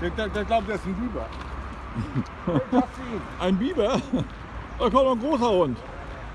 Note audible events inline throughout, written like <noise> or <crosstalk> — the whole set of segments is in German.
Der, der, der glaubt, der ist ein Biber. <laughs> Ein Biber? Da kommt noch ein großer Hund.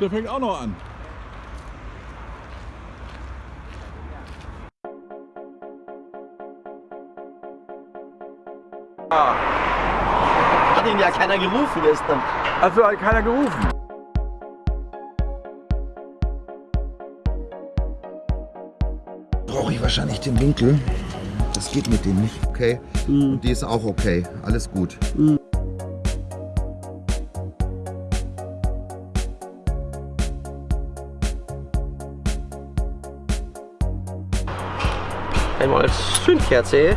Der fängt auch noch an. Hat ihn ja keiner gerufen gestern. Also hat keiner gerufen. brauche ich wahrscheinlich den Winkel. Das geht mit dem nicht, okay? Und die ist auch okay. Alles gut. Einmal als Zündkerze.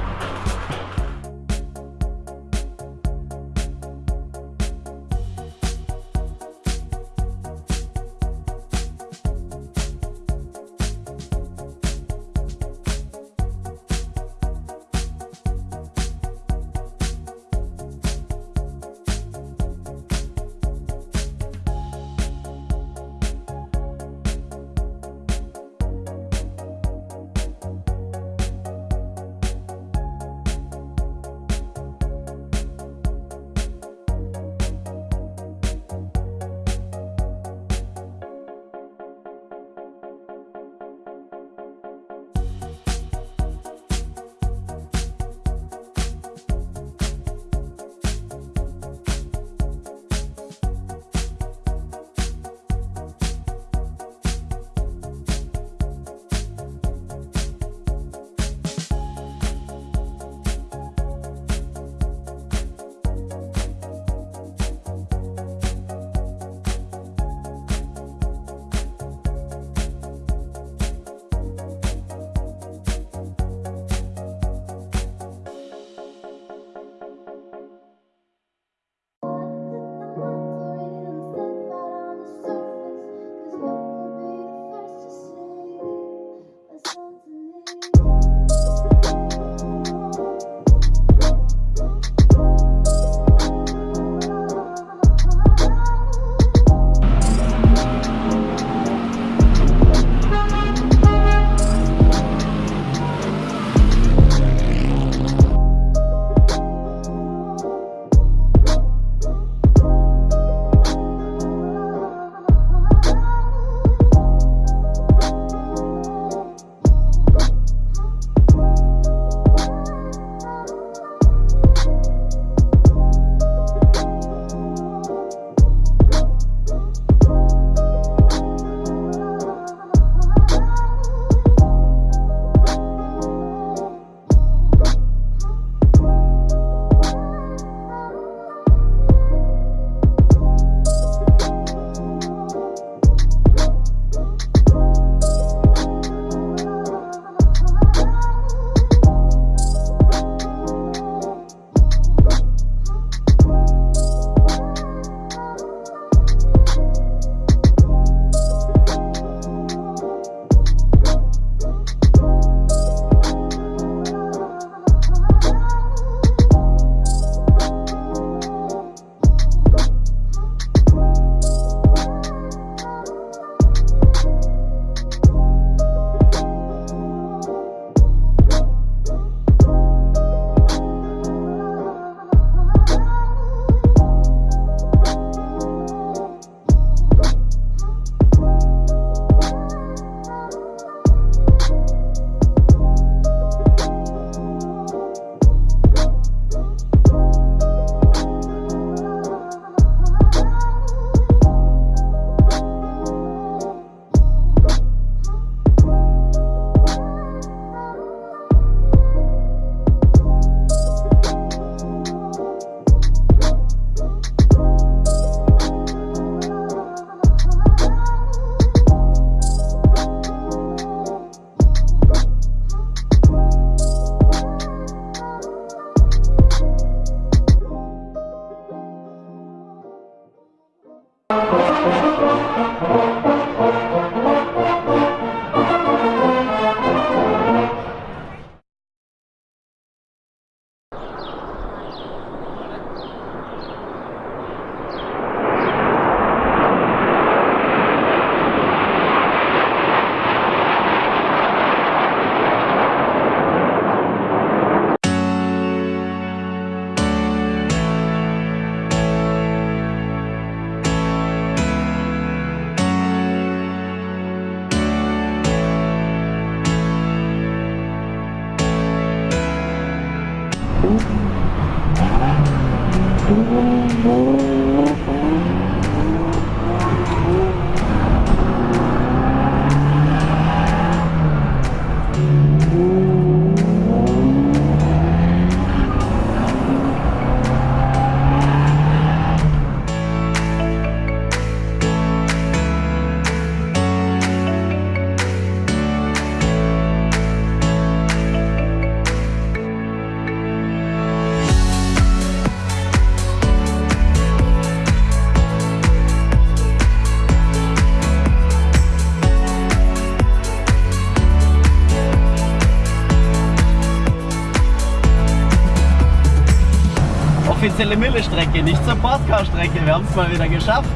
Offizielle Mille-Strecke, nicht zur Portcar-Strecke. Wir haben es mal wieder geschafft.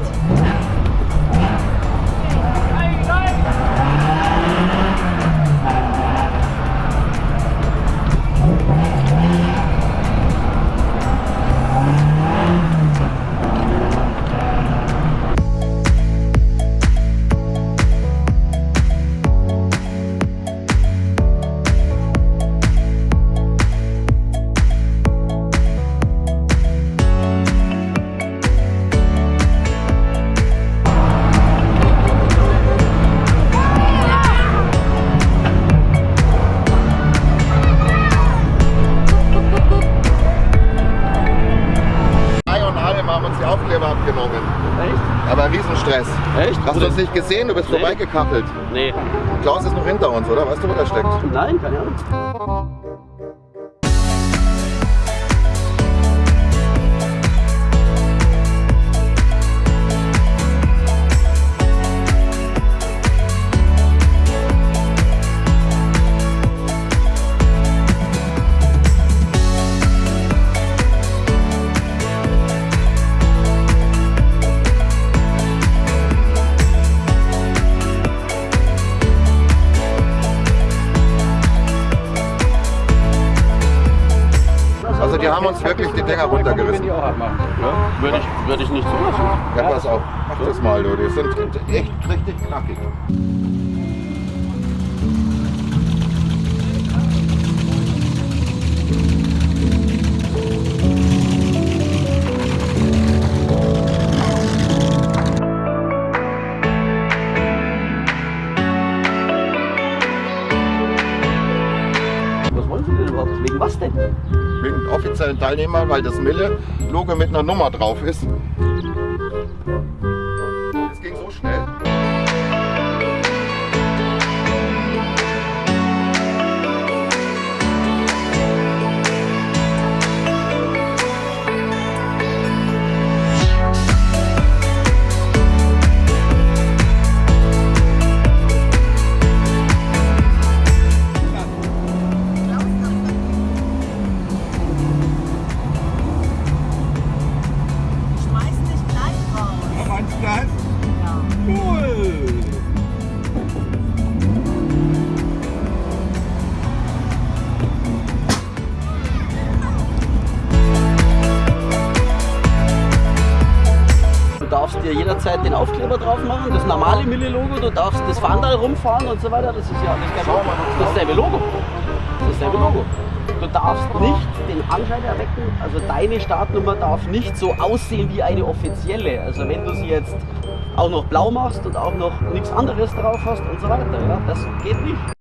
Hast du uns nicht gesehen? Du bist Nee. vorbeigekachelt. Nee. Klaus ist noch hinter uns, oder? Weißt du, wo der steckt? Nein, keine Ahnung. Haben uns wirklich die Dinger runtergerissen. Ja, würde ich, würde ich nicht zulassen. Ja, pass auf. Mach das mal, du. Die sind echt richtig knackig. Teilnehmern, weil das Mille-Logo mit einer Nummer drauf ist. Dir jederzeit den Aufkleber drauf machen, das normale Mille-Logo, du darfst das Fahndal rumfahren und so weiter. Das ist ja alles kein Problem. Dasselbe Logo. Dasselbe Logo. Du darfst nicht den Anschein erwecken, also deine Startnummer darf nicht so aussehen wie eine offizielle. Also wenn du sie jetzt auch noch blau machst und auch noch nichts anderes drauf hast und so weiter, ja, das geht nicht.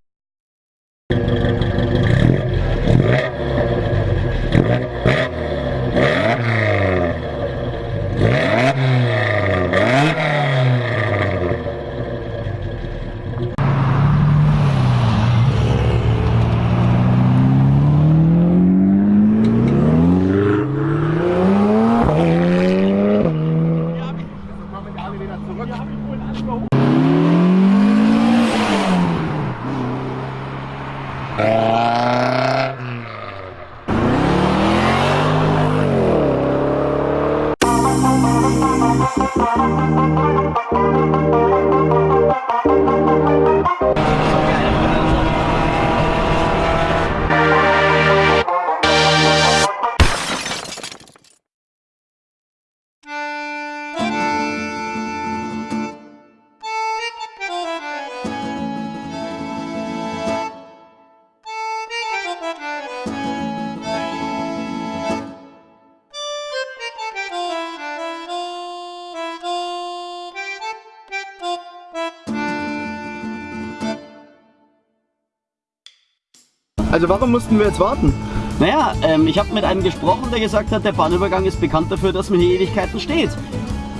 Also warum mussten wir jetzt warten? Naja, ähm, ich habe mit einem gesprochen, der gesagt hat, der Bahnübergang ist bekannt dafür, dass man hier Ewigkeiten steht.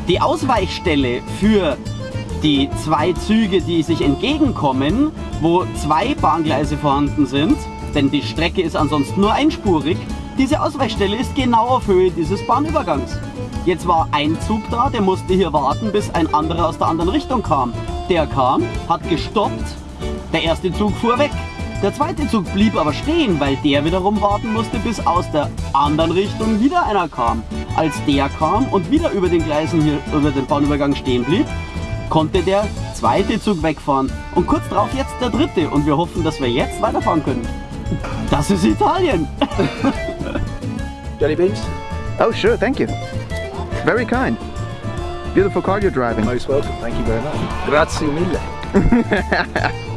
Die Ausweichstelle für die zwei Züge, die sich entgegenkommen, wo zwei Bahngleise vorhanden sind, denn die Strecke ist ansonsten nur einspurig, diese Ausweichstelle ist genau auf Höhe dieses Bahnübergangs. Jetzt war ein Zug da, der musste hier warten, bis ein anderer aus der anderen Richtung kam. Der kam, hat gestoppt, der erste Zug fuhr weg. Der zweite Zug blieb aber stehen, weil der wiederum warten musste, bis aus der anderen Richtung wieder einer kam. Als der kam und wieder über den Gleisen hier, über den Bahnübergang stehen blieb, konnte der zweite Zug wegfahren und kurz darauf jetzt der dritte und wir hoffen, dass wir jetzt weiterfahren können. Das ist Italien. <laughs> Jelly beans? Oh, sure, thank you. Very kind. Beautiful car you're driving. Most welcome, thank you very much. Grazie mille. <laughs>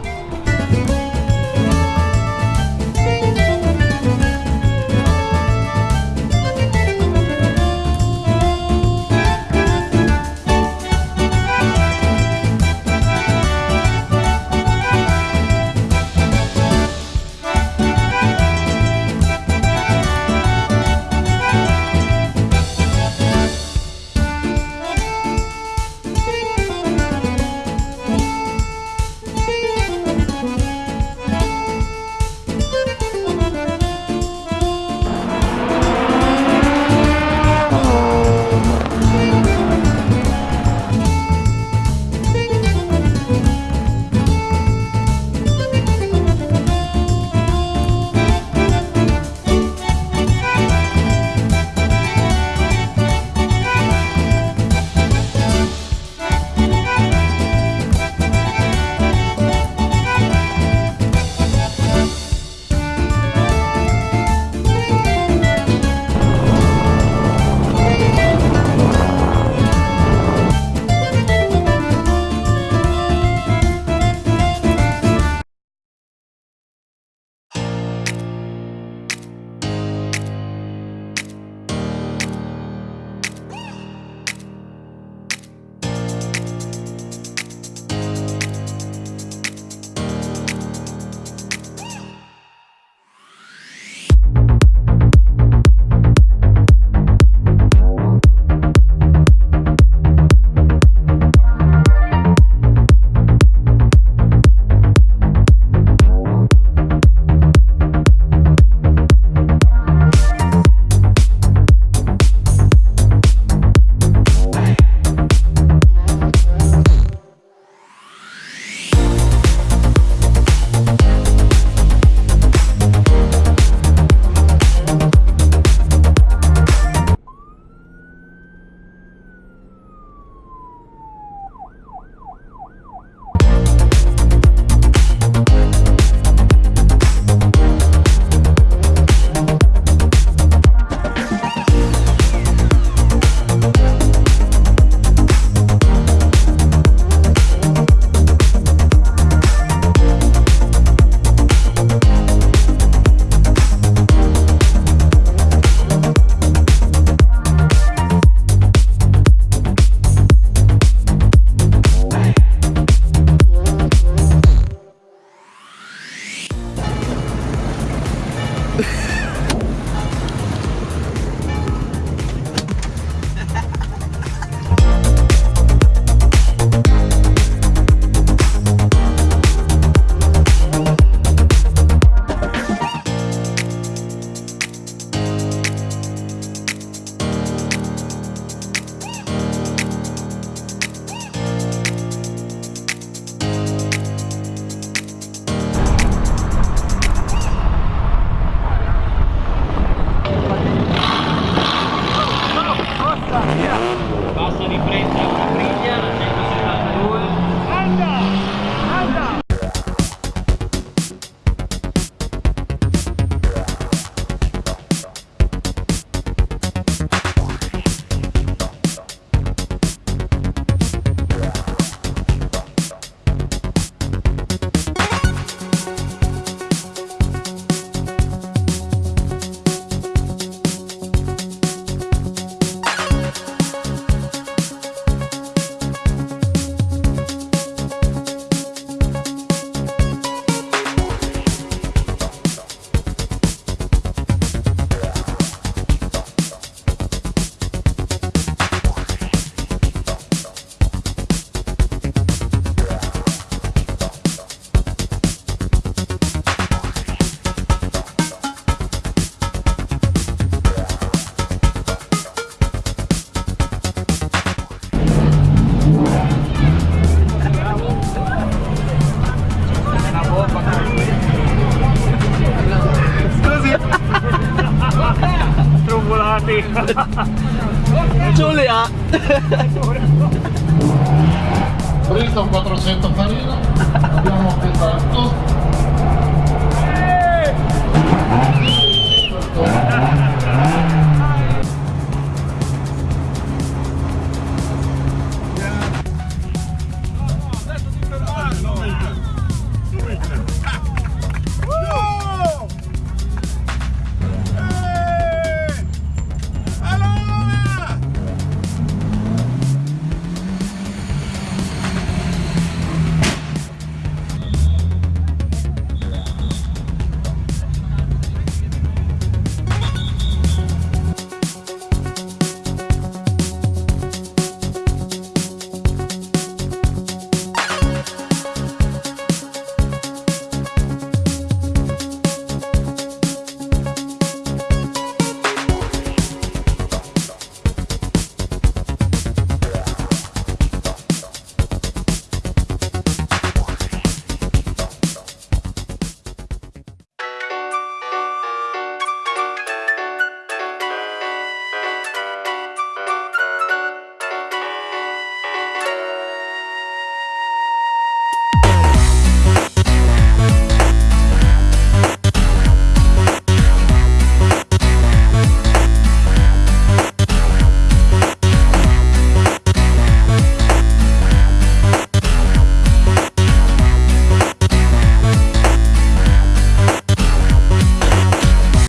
Bristol 400 farina, abbiamo pesato.